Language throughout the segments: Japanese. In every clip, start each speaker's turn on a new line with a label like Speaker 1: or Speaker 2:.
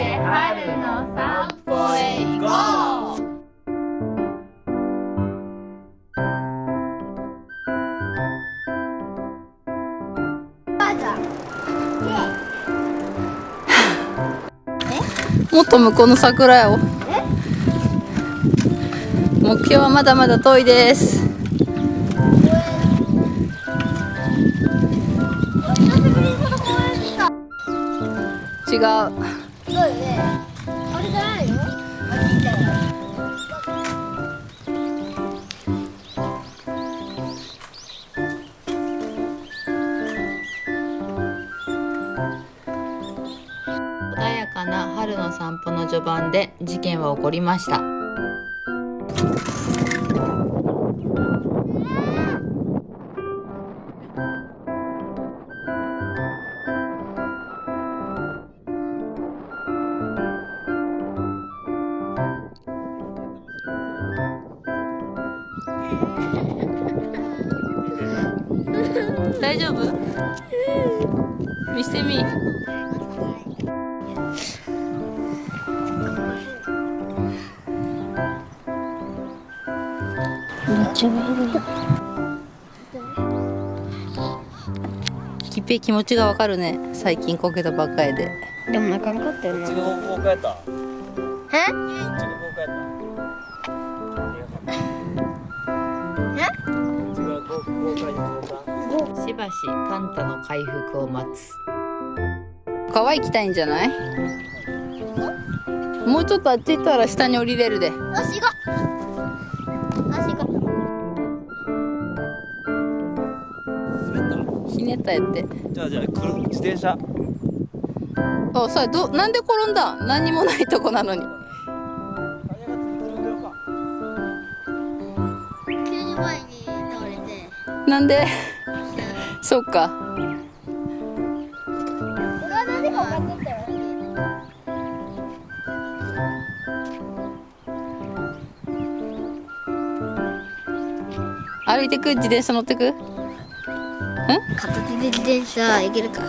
Speaker 1: で春の散歩へ行こう
Speaker 2: もっと向こうの桜よ。目標はまだまだ遠いです。違う。
Speaker 3: ごいね。あれじゃないの？あれじゃない。
Speaker 2: 穏やかな春の散歩の序盤で事件は起こりました大丈夫？見してみ
Speaker 3: めっちゃ見える。
Speaker 2: きっぺい気持ちがわかるね最近こけたばっかりで
Speaker 3: でもなかなかったよな。
Speaker 4: こっちの方向やったこ
Speaker 3: え？
Speaker 2: しばしカンタの回復を待つ。川行きたいんじゃない？もうちょっとあっち行ったら下に降りれるで。
Speaker 3: よし行こう。よし行こう。
Speaker 2: ひねったやって。
Speaker 4: じゃあじゃあ来る？自転車。
Speaker 2: あさどなんで転んだ？何にもないとこなのに。
Speaker 3: 急に前に倒れて。
Speaker 2: なんで？そっか。歩いてく？自転車乗ってく？
Speaker 3: 片手で自転車行けるか。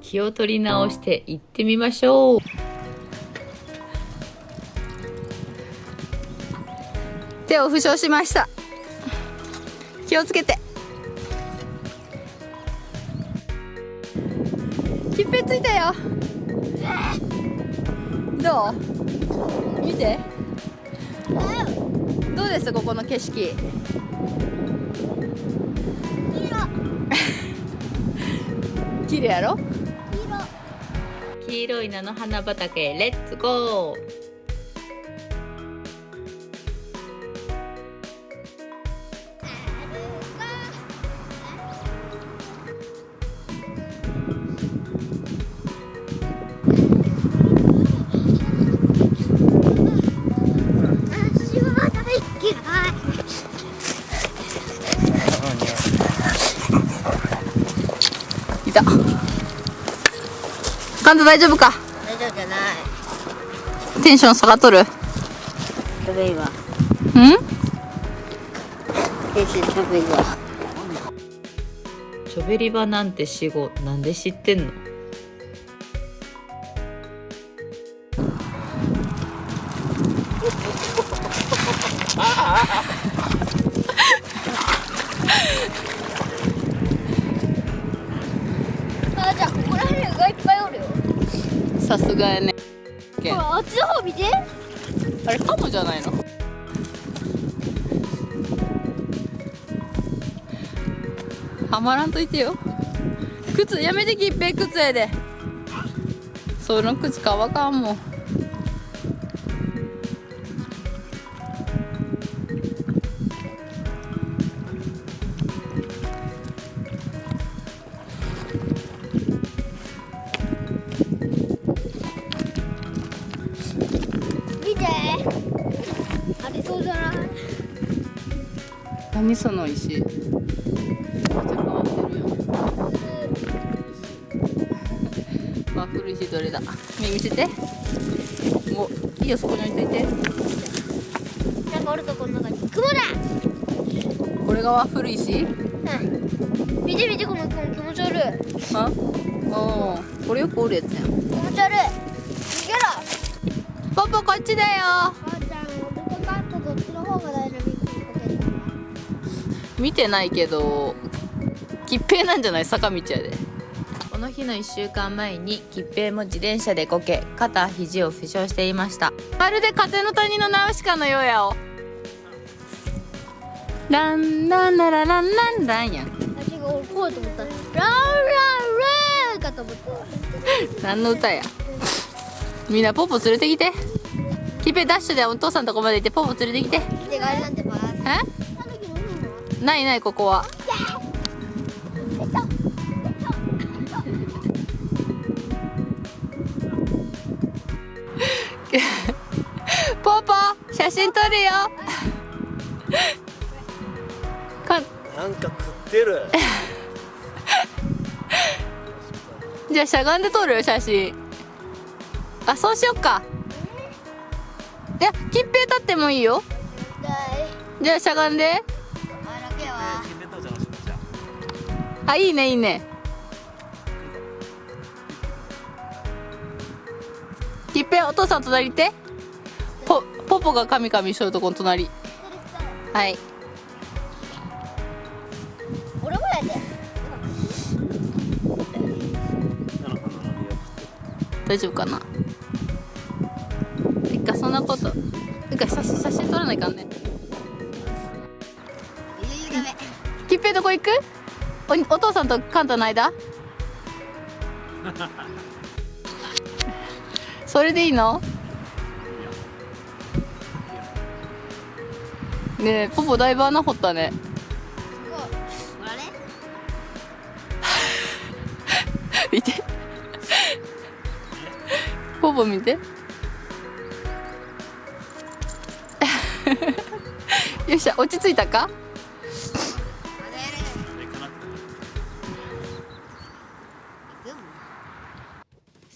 Speaker 2: 気を取り直して行ってみましょう。手を負傷しました。気をつけてきっぺついたよ。どう？見て。どうです？ここの景色。綺麗やろ？黄色。い菜の花畑。レッツゴー
Speaker 3: い
Speaker 2: たカンタ大丈夫か？
Speaker 3: 大丈夫じゃない。
Speaker 2: テンション下がっとる
Speaker 3: べいいわ。先生食べいいわ。
Speaker 2: チョベリバなんて死後なんで知ってんの？
Speaker 3: あ、
Speaker 2: さすがやね。
Speaker 3: ほら、あっちの方見て。
Speaker 2: あれカモじゃないの？はまらんといてよ。靴やめてきっぺ靴やで。その靴乾かんもん何その石めっちゃ変わってるよワッフル石どれだ？目見せてもういいよそこに置いといて
Speaker 3: なんかおるとこの中に。雲だ。
Speaker 2: これがワッフル石？
Speaker 3: うん。見て見てこの雲気持ち悪い。
Speaker 2: あおーこれよくおるやつやん
Speaker 3: 気持ち悪い。
Speaker 2: ポポこっちだよ見てないけど吉平なんじゃない？坂道やで。この日の1週間前に吉平も自転車でこけ肩肘を負傷していました。まるで風の谷のナウシカのようやお。ランランララランランランやん。
Speaker 3: 私が俺こうと思ったランランランかと思った。
Speaker 2: 何の歌や？みんなポポ連れてきて。吉平ダッシュでお父さんのとこまで行ってポポ連れてきて。え？ないないここは。ポポ写真撮るよ。か
Speaker 4: なんか食ってる。
Speaker 2: じゃあしゃがんで撮る？よ写真。あそうしよっか。いや吉平立ってもいいよ。じゃあしゃがんで
Speaker 3: あ
Speaker 2: いいねいいね。吉平お父さん隣行って。ポポポがカミカミしとるとこの隣。はい。
Speaker 3: 俺もやで。
Speaker 2: 大丈夫かな？てかそんなこと。てか写真写真撮らないかんね。
Speaker 3: いいダメ
Speaker 2: 吉平どこ行く？おお父さんとカンタの間？それでいいの？ねえポポだいぶ穴掘ったね。見て。ポポ見て。よっしゃ落ち着いたか？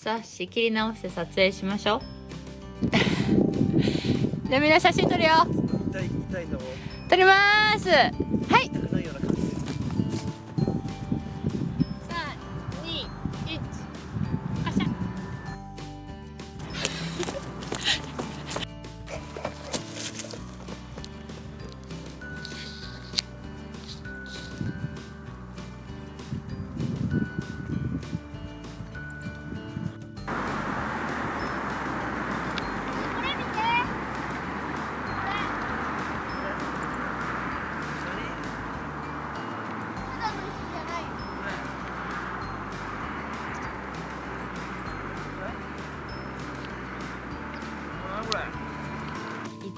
Speaker 2: さあ仕切り直して撮影しましょう。じゃあみんな写真撮るよ。撮ります。はい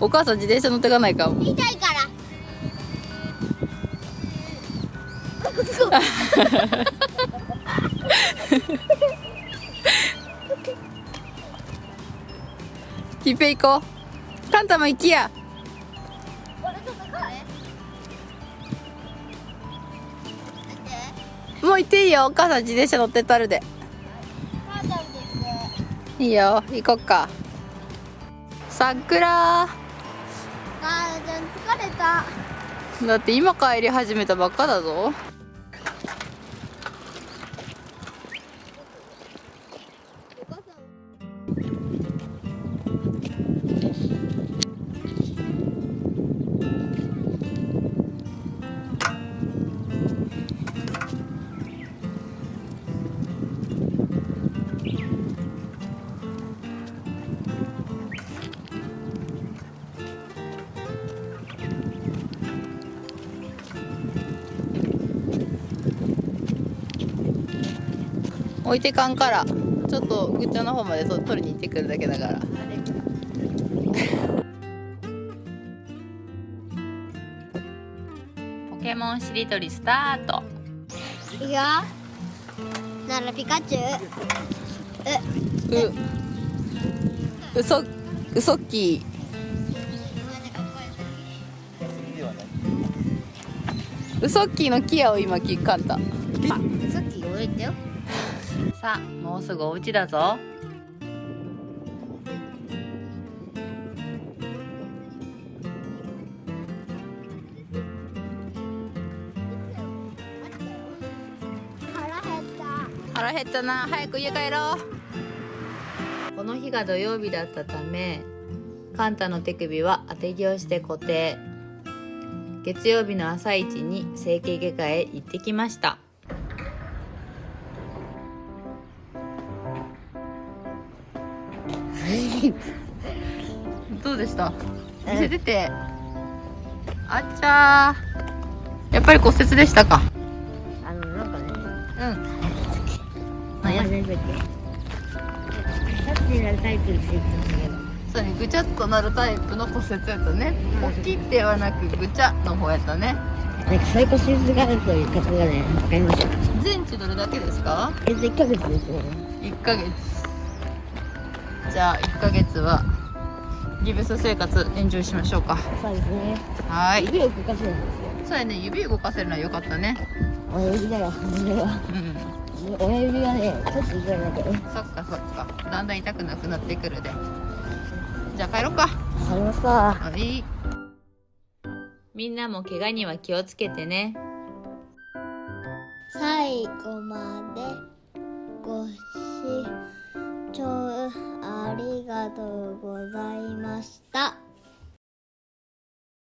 Speaker 2: お母さん自転車乗ってかないか。も
Speaker 3: 痛いから。
Speaker 2: キッペ行こう。カンタも行きや。もう行っていいよ。お母さん自転車乗ってたるで。いいよ。行こっか。桜
Speaker 3: 母ちゃん疲れた。
Speaker 2: だって今帰り始めたばっかだぞ。置いてかんからちょっとグッチョの方まで取りに行ってくるだけだから。ポケモンしりとりスタート。
Speaker 3: いくよ。ならピカチュウ。
Speaker 2: う。う。うそうそっきうそっきーのキアを今聞かんた。
Speaker 3: ウソッキー俺言てよ。
Speaker 2: さあもうすぐお家だぞ。腹減った。な。早く家帰ろう。この日が土曜日だったためカンタの手首は当て木をして固定。月曜日の朝一に整形外科へ行ってきました。どうでした？見せてて。あっちゃー。やっぱり骨折でしたか？
Speaker 3: あのなんかね。
Speaker 2: うん。
Speaker 3: あやめとけさっきになるタイプについてたんだ。けど
Speaker 2: そうねぐちゃっとなるタイプの骨折やったね。大きいってはなくぐちゃの方やったね。
Speaker 3: なんかサイコシスがあるという方がね分かりました
Speaker 2: 全治どれだけですか
Speaker 3: え1ヶ月ですね
Speaker 2: 1ヶ月じゃあ1ヶ月はギブス生活エンジョイしましょうか。
Speaker 3: そうですね。
Speaker 2: はーい。
Speaker 3: 指を動かせるんですよ。
Speaker 2: そうやね指動かせるのは良かったね。
Speaker 3: 親指だよ親指は。
Speaker 2: うん。
Speaker 3: 親指がねちょっと痛いんだけ。ど
Speaker 2: そっかそっか。だんだん痛くなくなってくるで。じゃあ帰ろうか。
Speaker 3: ありました。
Speaker 2: はい。みんなも怪我には気をつけてね。
Speaker 3: 最後までご視聴ありがとうございました。